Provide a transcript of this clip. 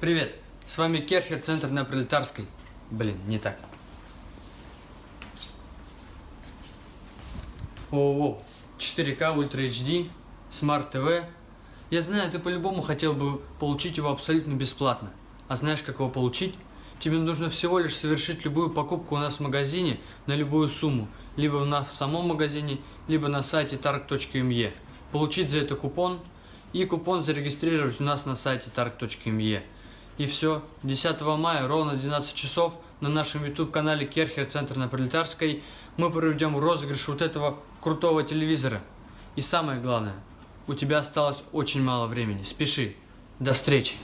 Привет, с вами Kärcher, центр на Пролетарской. Блин, не так. ООО 4K Ultra HD, Smart TV. Я знаю, ты по-любому хотел бы получить его абсолютно бесплатно. А знаешь, как его получить? Тебе нужно всего лишь совершить любую покупку у нас в магазине на любую сумму, либо у нас в самом магазине, либо на сайте targ.me. Получить за это купон и купон зарегистрировать у нас на сайте targ.me. И все, 10 мая ровно в 12 часов на нашем YouTube-канале Керхер Центр на Пролетарской мы проведем розыгрыш вот этого крутого телевизора. И самое главное, у тебя осталось очень мало времени. Спеши. До встречи.